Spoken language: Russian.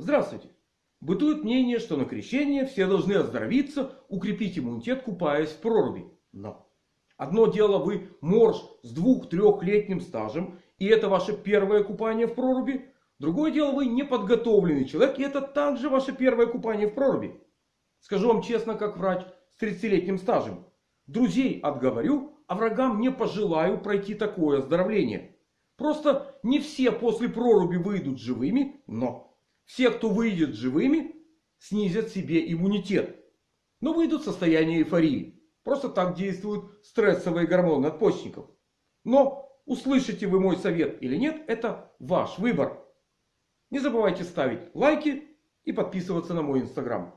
Здравствуйте! Бытует мнение, что на крещение все должны оздоровиться, укрепить иммунитет, купаясь в проруби. Но одно дело вы морж с двух-трехлетним стажем, и это ваше первое купание в проруби. Другое дело вы неподготовленный человек, и это также ваше первое купание в проруби. Скажу вам честно, как врач с 30-летним стажем. Друзей отговорю, а врагам не пожелаю пройти такое оздоровление. Просто не все после проруби выйдут живыми, но все, кто выйдет живыми, снизят себе иммунитет. Но выйдут в состояние эйфории. Просто так действуют стрессовые гормоны надпочечников. Но услышите вы мой совет или нет, это ваш выбор. Не забывайте ставить лайки и подписываться на мой инстаграм.